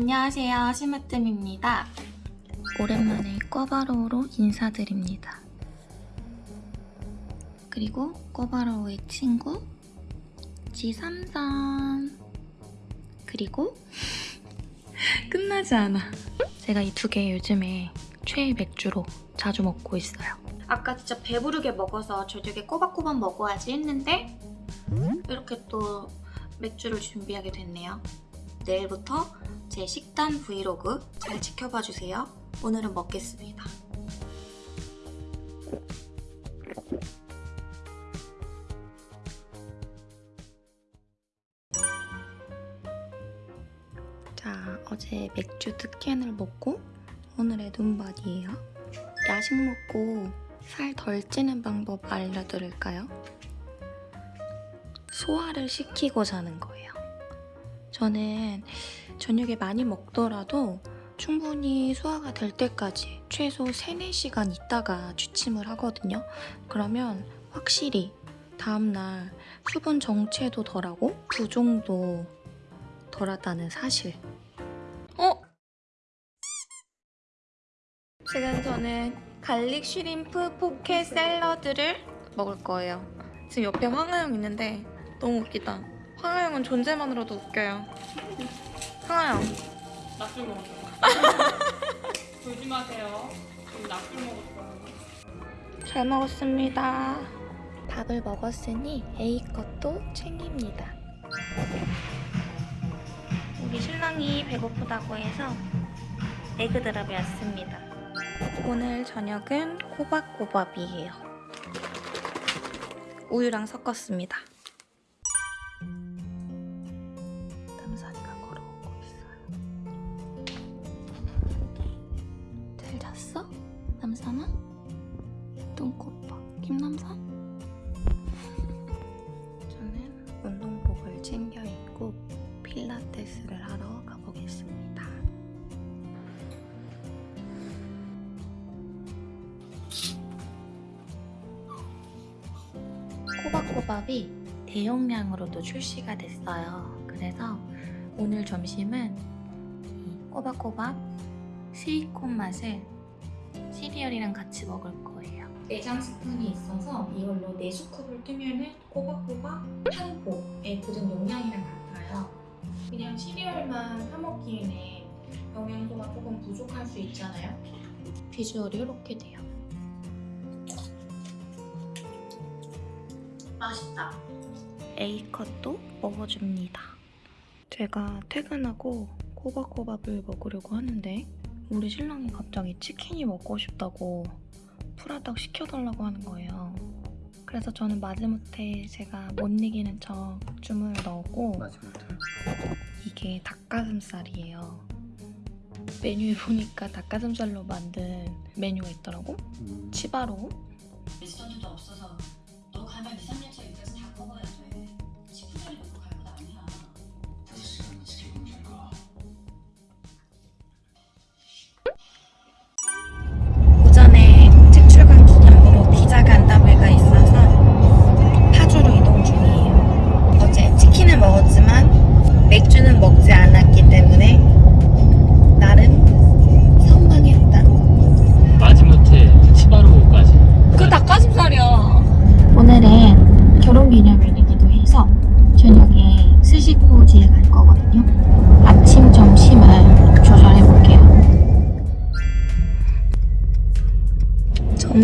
안녕하세요. 심으뜸입니다. 오랜만에 꿔바로우로 인사드립니다. 그리고 꿔바로우의 친구 G33 그리고 끝나지 않아. 제가 이 두 개 요즘에 최애 맥주로 자주 먹고 있어요. 아까 진짜 배부르게 먹어서 저녁에 꼬박꼬박 먹어야지 했는데 이렇게 또 맥주를 준비하게 됐네요. 내일부터 제 식단 브이로그 잘 지켜봐 주세요. 오늘은 먹겠습니다. 자, 어제 맥주 두 캔을 먹고 오늘의 눈밭이에요. 야식 먹고 살 덜 찌는 방법 알려드릴까요? 소화를 시키고 자는 거예요. 저는 저녁에 많이 먹더라도 충분히 소화가 될 때까지 최소 3, 4시간 있다가 취침을 하거든요. 그러면 확실히 다음날 수분 정체도 덜하고 부종도 덜하다는 사실. 어? 지금 저는 garlic shrimp poke 샐러드를 먹을 거예요. 지금 옆에 황하영 있는데 너무 웃기다. 황하영은 존재만으로도 웃겨요. 황하영. 낙줄 먹었어요. 조심하세요. 지금 낙줄 먹었어요. 잘 먹었습니다. 밥을 먹었으니 얘 것도 챙깁니다. 우리 신랑이 배고프다고 해서 에그드랍이 왔습니다. 오늘 저녁은 꼬박꼬밥이에요. 우유랑 섞었습니다. 남산아? 똥꼬빠 김남산? 저는 운동복을 챙겨 입고 필라테스를 하러 가보겠습니다. 꼬박꼬밥이 대용량으로도 출시가 됐어요. 그래서 오늘 점심은 이 꼬박꼬밥 스위콘 맛을 시리얼이랑 같이 먹을 거예요. 내장 스푼이 있어서 이걸로 4스쿱을 뜨면은 꼬박꼬박 한 포에 들은 용량이랑 같아요. 그냥 시리얼만 사먹기에는 영양소가 조금 부족할 수 있잖아요. 비주얼이 이렇게 돼요. 맛있다. A컷도 먹어줍니다. 제가 퇴근하고 꼬박꼬밥을 먹으려고 하는데 우리 신랑이 갑자기 치킨이 먹고 싶다고 프라닭 시켜달라고 하는 거예요. 그래서 저는 마지못해 제가 못 이기는 척 주문을 넣었고 이게 닭가슴살이에요. 메뉴에 보니까 닭가슴살로 만든 메뉴가 있더라고. 음, 치바로. 레스토랑도 없어서 너 가면 2, 3년째 여기서 다 먹어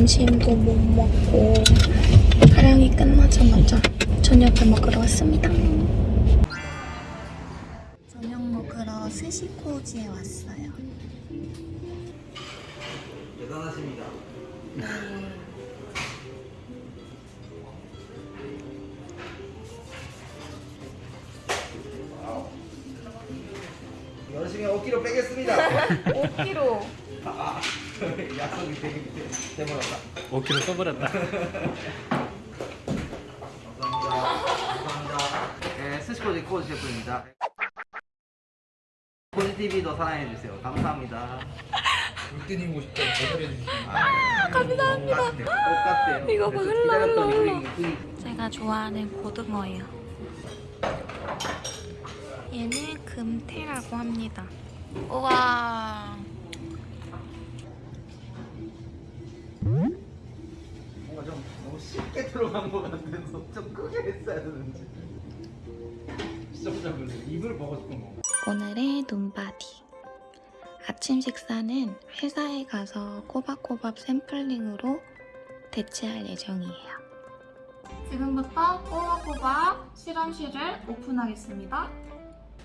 점심도 못 먹고 촬영이 끝나자마자 저녁을 먹으러 왔습니다. 저녁 먹으러 스시코지에 왔어요. 대단하십니다 열심히 5kg 빼겠습니다 5kg. 약속이 되게 돼버렸다 5kg 써버렸다. 감사합니다. 감사합니다. 네, 스시코지 코지 셰프입니다. 코지TV도 사랑해주세요. 감사합니다. 물뜨니고 싶다고 거절해주시면 아, 감사합니다. 똑같대요. 이거 봐, 그래서 흘러, 흘러, 흐리- 제가 좋아하는 고등어예요. 얘는 금태라고 합니다. 우와. 쉽게 들어간 것 같아서 좀 크게 했어야 되는지. 시청자분들 입을 먹고 싶은 거. 오늘의 눈바디. 아침 식사는 회사에 가서 꼬박꼬박 샘플링으로 대체할 예정이에요. 지금부터 꼬박꼬박 실험실을 오픈하겠습니다.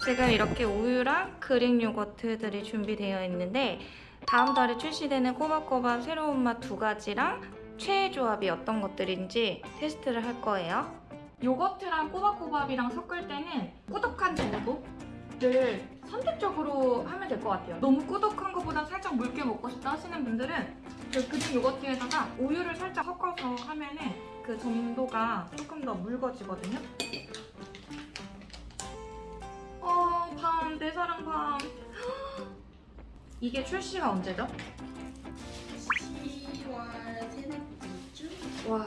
지금 이렇게 우유랑 그릭 요거트들이 준비되어 있는데 다음 달에 출시되는 꼬박꼬박 새로운 맛 두 가지랑 최애 조합이 어떤 것들인지 테스트를 할 거예요. 요거트랑 꼬박꼬박이랑 섞을 때는 꾸덕한 정도를 선택적으로 하면 될 것 같아요. 너무 꾸덕한 것보다 살짝 묽게 먹고 싶다 하시는 분들은 그 그릭 요거트에다가 우유를 살짝 섞어서 하면 은 그 정도가 조금 더 묽어지거든요. 어, 밤, 내 사랑 밤. 이게 출시가 언제죠? 10월 세 번째 와,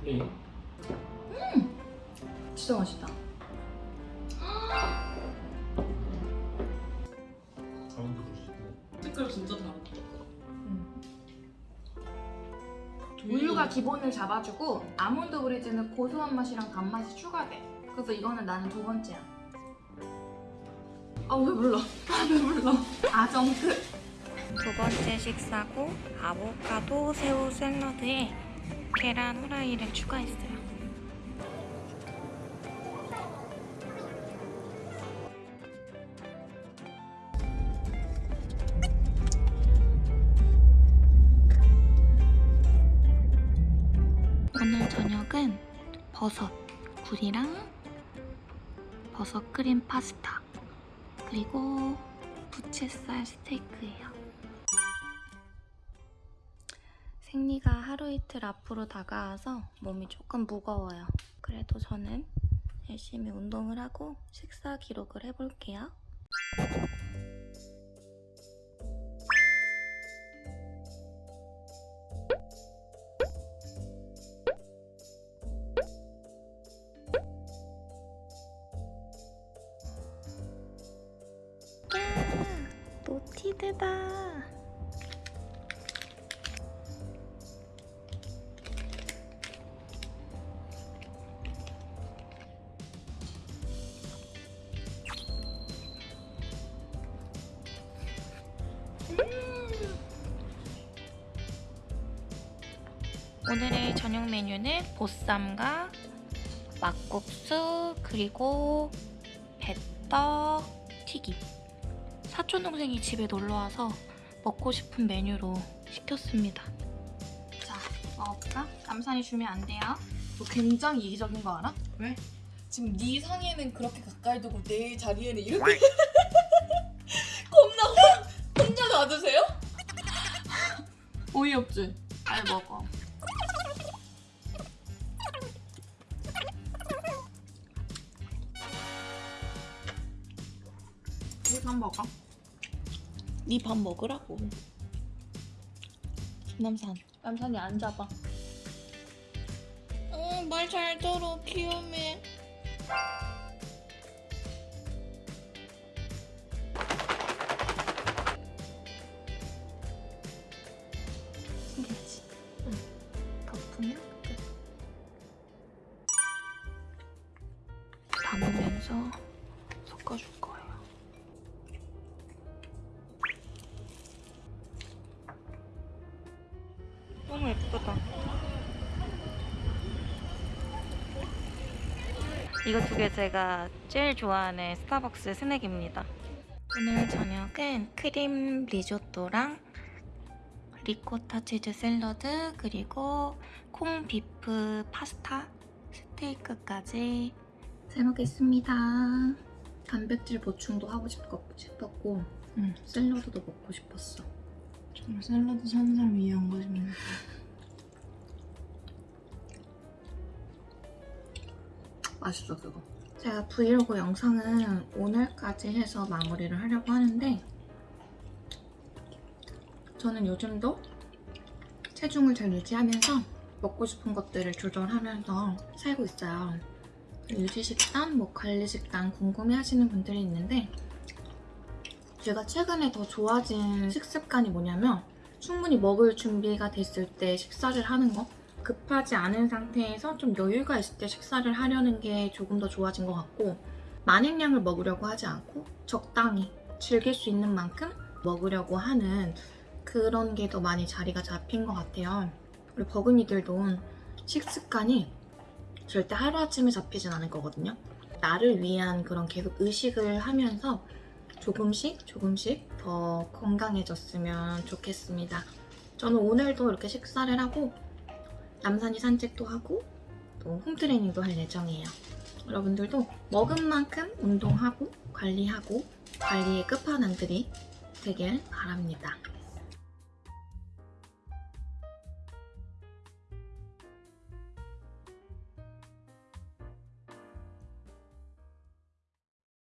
플레이. 진짜 맛있다. 색깔 진짜 다르다. 우유가 기본을 잡아주고 아몬드 브리즈는 고소한 맛이랑 단맛이 추가돼. 그래서 이거는 나는 두 번째야. 아왜 불러? 아왜 불러? 아정트. 두 번째 식사고 아보카도 새우 샐러드에 계란 후라이를 추가했어요. 오늘 저녁은 버섯 굴이랑 버섯 크림 파스타 그리고 부채살 스테이크예요. 생리가 하루 이틀 앞으로 다가와서 몸이 조금 무거워요. 그래도 저는 열심히 운동을 하고 식사 기록을 해볼게요. 야, 노티드다. 오늘의 저녁 메뉴는 보쌈과 막국수 그리고 배떡 튀김. 사촌 동생이 집에 놀러 와서 먹고 싶은 메뉴로 시켰습니다. 자, 먹어볼까? 남산이 주면 안 돼요. 너 굉장히 이기적인 거 알아? 왜? 지금 네 상에는 그렇게 가까이 두고 내 자리에는 이렇게 겁나 혼- 혼자 놔두세요? 어이없지? 잘 먹어. 네 밥 먹으라고 김남산 남산이 안 잡아. 어, 말잘 들어 귀여매 신기하지? 응. 덮으면 끝. 담으면서 섞어줄 거 예쁘다. 이거 두 개 제가 제일 좋아하는 스타벅스 스낵입니다. 오늘 저녁은 크림 리조또랑 리코타 치즈 샐러드 그리고 콩 beef 파스타 스테이크까지 잘 먹겠습니다. 단백질 보충도 하고 싶었- 싶었고 음, 샐러드도 먹고 싶었어. 정말 샐러드 사는 사람 위한 것입니 맛있어 그거. 제가 브이로그 영상은 오늘까지 해서 마무리를 하려고 하는데 저는 요즘도 체중을 잘 유지하면서 먹고 싶은 것들을 조절하면서 살고 있어요. 유지식단, 뭐 관리식단 궁금해하시는 분들이 있는데 제가 최근에 더 좋아진 식습관이 뭐냐면 충분히 먹을 준비가 됐을 때 식사를 하는 거 급하지 않은 상태에서 좀 여유가 있을 때 식사를 하려는 게 조금 더 좋아진 것 같고 만행량을 먹으려고 하지 않고 적당히 즐길 수 있는 만큼 먹으려고 하는 그런 게 더 많이 자리가 잡힌 것 같아요. 우리 버금이들도 식습관이 절대 하루아침에 잡히진 않을 거거든요. 나를 위한 그런 계속 의식을 하면서 조금씩 조금씩 더 건강해졌으면 좋겠습니다. 저는 오늘도 이렇게 식사를 하고 남산이 산책도 하고 또 홈트레이닝도 할 예정이에요. 여러분들도 먹은 만큼 운동하고 관리하고 관리의 끝판왕들이 되길 바랍니다.